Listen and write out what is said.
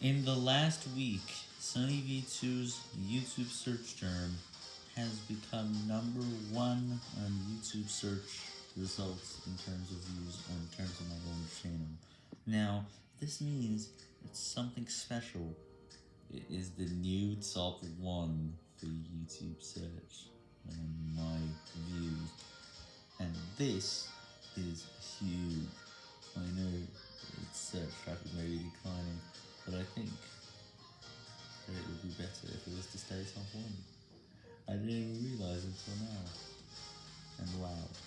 In the last week, Sunny V2's YouTube search term has become number one on YouTube search results in terms of views or in terms of my own channel. Now, this means it's something special. It is the new top one for YouTube search on my views. And this is huge. I didn't even realise it until now. And wow.